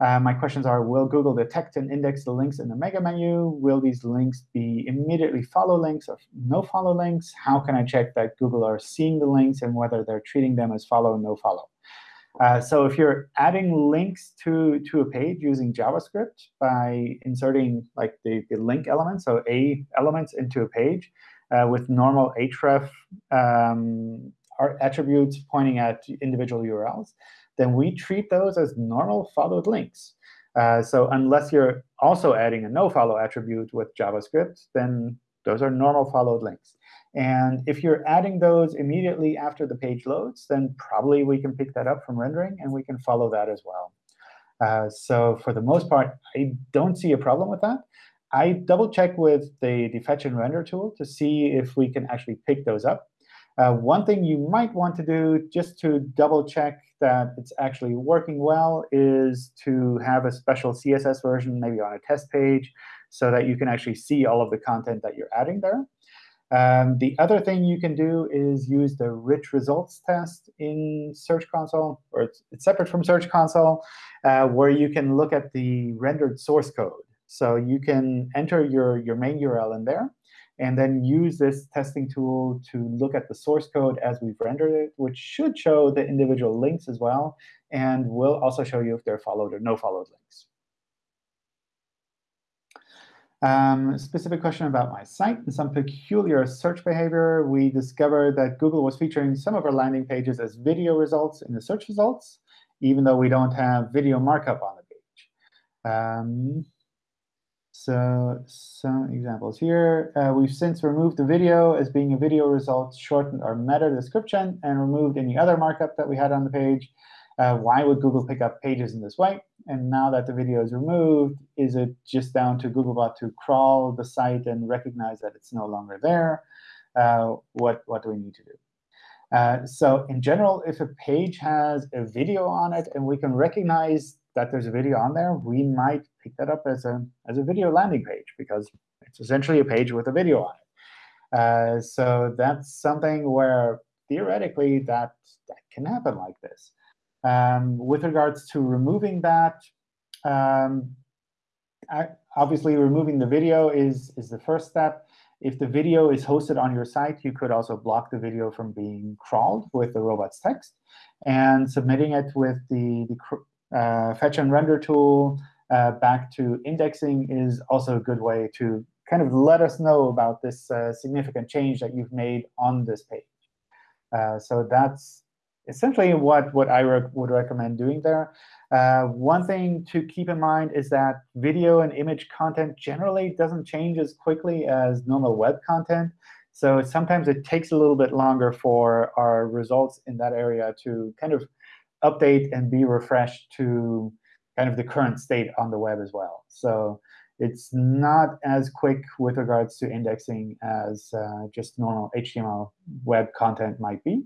Uh, my questions are, will Google detect and index the links in the mega menu? Will these links be immediately follow links or no follow links? How can I check that Google are seeing the links and whether they're treating them as follow no follow? Uh, so if you're adding links to, to a page using JavaScript by inserting like the, the link element, so A elements into a page uh, with normal href um, attributes pointing at individual URLs, then we treat those as normal followed links. Uh, so unless you're also adding a no-follow attribute with JavaScript, then those are normal followed links. And if you're adding those immediately after the page loads, then probably we can pick that up from rendering, and we can follow that as well. Uh, so for the most part, I don't see a problem with that. I double check with the, the fetch and render tool to see if we can actually pick those up. Uh, one thing you might want to do just to double check that it's actually working well is to have a special CSS version maybe on a test page so that you can actually see all of the content that you're adding there. Um, the other thing you can do is use the rich results test in Search Console, or it's, it's separate from Search Console, uh, where you can look at the rendered source code. So you can enter your, your main URL in there, and then use this testing tool to look at the source code as we've rendered it, which should show the individual links as well, and will also show you if they're followed or no followed links. Um, specific question about my site and some peculiar search behavior. We discovered that Google was featuring some of our landing pages as video results in the search results, even though we don't have video markup on the page. Um, so some examples here. Uh, we've since removed the video as being a video result, shortened our meta description, and removed any other markup that we had on the page. Uh, why would Google pick up pages in this way? And now that the video is removed, is it just down to Googlebot to crawl the site and recognize that it's no longer there? Uh, what, what do we need to do? Uh, so in general, if a page has a video on it and we can recognize that there's a video on there, we might pick that up as a, as a video landing page because it's essentially a page with a video on it. Uh, so that's something where theoretically that, that can happen like this. Um, with regards to removing that, um, I, obviously removing the video is, is the first step. If the video is hosted on your site, you could also block the video from being crawled with the robots text. And submitting it with the, the fetch and render tool uh, back to indexing is also a good way to kind of let us know about this uh, significant change that you've made on this page. Uh, so that's essentially what, what I re would recommend doing there. Uh, one thing to keep in mind is that video and image content generally doesn't change as quickly as normal web content. So sometimes it takes a little bit longer for our results in that area to kind of update and be refreshed to kind of the current state on the web as well. So it's not as quick with regards to indexing as uh, just normal HTML web content might be.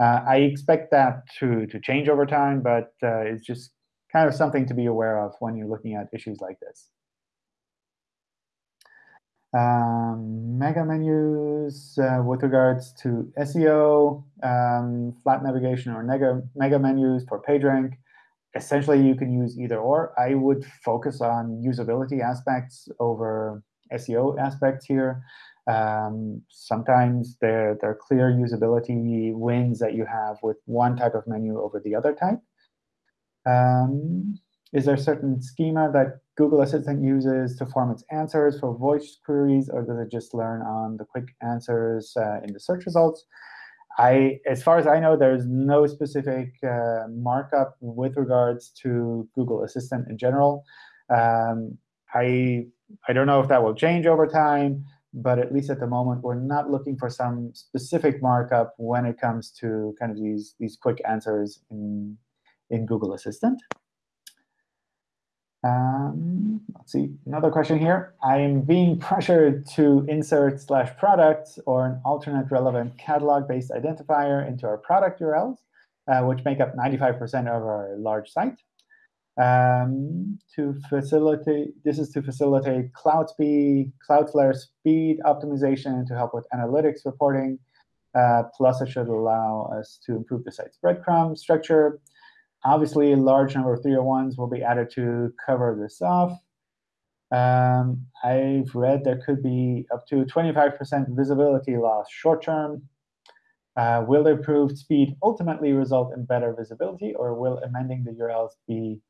Uh, I expect that to, to change over time, but uh, it's just kind of something to be aware of when you're looking at issues like this. Um, mega menus uh, with regards to SEO, um, flat navigation or mega, mega menus for PageRank. Essentially, you can use either or. I would focus on usability aspects over SEO aspects here. Um, sometimes there, there are clear usability wins that you have with one type of menu over the other type. Um, is there a certain schema that Google Assistant uses to form its answers for voice queries, or does it just learn on the quick answers uh, in the search results? I, as far as I know, there's no specific uh, markup with regards to Google Assistant in general. Um, I, I don't know if that will change over time, but at least at the moment, we're not looking for some specific markup when it comes to kind of these, these quick answers in, in Google Assistant. Um, let's see, another question here. I'm being pressured to insert slash product or an alternate relevant catalog-based identifier into our product URLs, uh, which make up 95% of our large site. Um, to facilitate, this is to facilitate cloud speed, Cloudflare speed optimization to help with analytics reporting. Uh, plus, it should allow us to improve the site's breadcrumb structure Obviously, a large number of 301s will be added to cover this off. Um, I've read there could be up to 25% visibility loss short term. Uh, will improved speed ultimately result in better visibility, or will amending the URLs be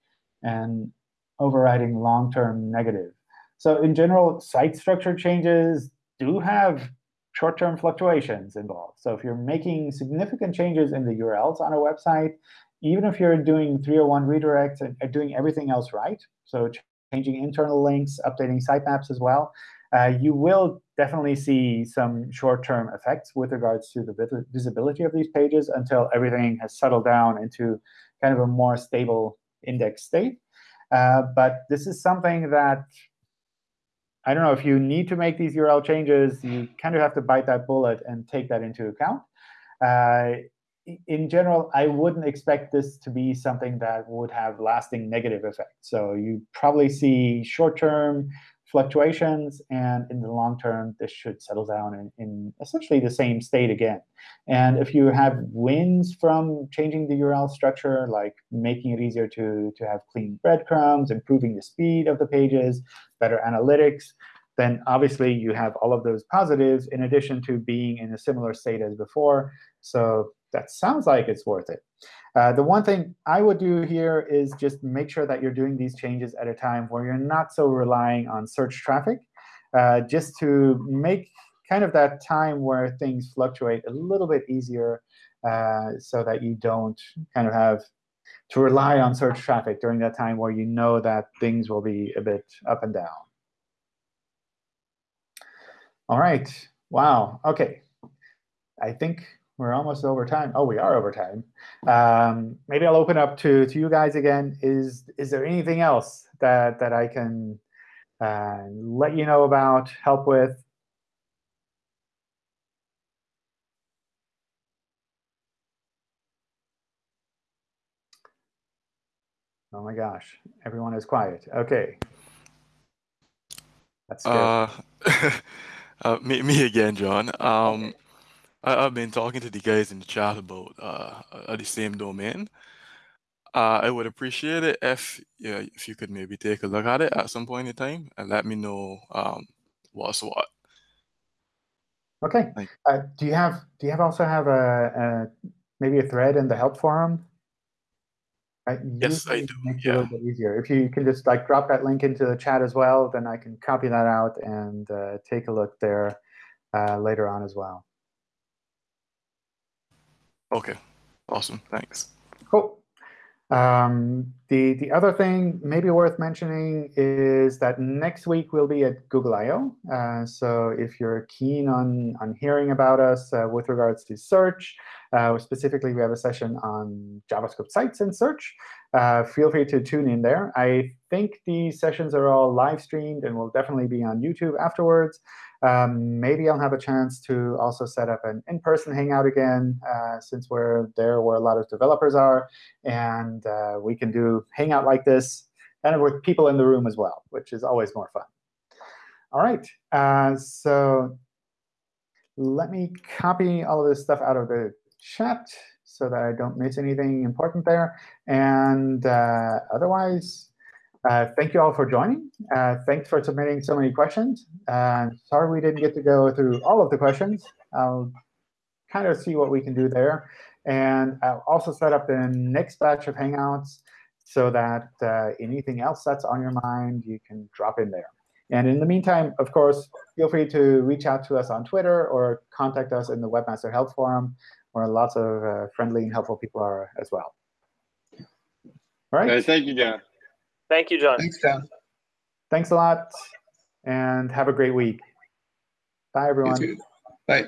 an overriding long-term negative? So in general, site structure changes do have short-term fluctuations involved. So if you're making significant changes in the URLs on a website, even if you're doing 301 redirects and doing everything else right, so changing internal links, updating sitemaps as well, uh, you will definitely see some short-term effects with regards to the visibility of these pages until everything has settled down into kind of a more stable index state. Uh, but this is something that I don't know if you need to make these URL changes, you kind of have to bite that bullet and take that into account. Uh, in general, I wouldn't expect this to be something that would have lasting negative effects. So you probably see short-term fluctuations, and in the long term, this should settle down in, in, essentially the same state again. And if you have wins from changing the URL structure, like making it easier to, to have clean breadcrumbs, improving the speed of the pages, better analytics, then obviously you have all of those positives in addition to being in a similar state as before. So that sounds like it's worth it. Uh, the one thing I would do here is just make sure that you're doing these changes at a time where you're not so relying on search traffic, uh, just to make kind of that time where things fluctuate a little bit easier uh, so that you don't kind of have to rely on search traffic during that time where you know that things will be a bit up and down. All right. Wow. OK. I think we're almost over time. Oh, we are over time. Um, maybe I'll open up to, to you guys again. Is, is there anything else that, that I can uh, let you know about, help with? Oh my gosh, everyone is quiet. OK. That's good. Uh, uh, me, me again, John. Um, okay. I, have been talking to the guys in the chat about uh, uh, the same domain. Uh, I would appreciate it if yeah, if you could maybe take a look at it at some point in time and let me know um, what's what. Okay. Uh, do you have do you have also have a, a maybe a thread in the help forum? I yes, I do. Makes yeah. it a little bit easier. If you can just like drop that link into the chat as well, then I can copy that out and uh, take a look there uh, later on as well. Okay, awesome, thanks. Cool. Um, the, the other thing maybe worth mentioning is that next week we'll be at Google I.O. Uh, so if you're keen on, on hearing about us uh, with regards to search, uh, specifically we have a session on JavaScript sites and search, uh, feel free to tune in there. I think these sessions are all live streamed and will definitely be on YouTube afterwards. Um, maybe I'll have a chance to also set up an in-person hangout again, uh, since we're there where a lot of developers are, and uh, we can do hangout like this, of with people in the room as well, which is always more fun. All right, uh, so let me copy all of this stuff out of the chat so that I don't miss anything important there. And uh, otherwise, uh, thank you all for joining. Uh, thanks for submitting so many questions. Uh, sorry we didn't get to go through all of the questions. I'll kind of see what we can do there. And I'll also set up the next batch of Hangouts so that uh, anything else that's on your mind, you can drop in there. And in the meantime, of course, feel free to reach out to us on Twitter or contact us in the Webmaster Help Forum, where lots of uh, friendly and helpful people are as well. All right. Thank you, John. Thank you, John. Thanks, John. Thanks a lot, and have a great week. Bye, You everyone. too. Bye.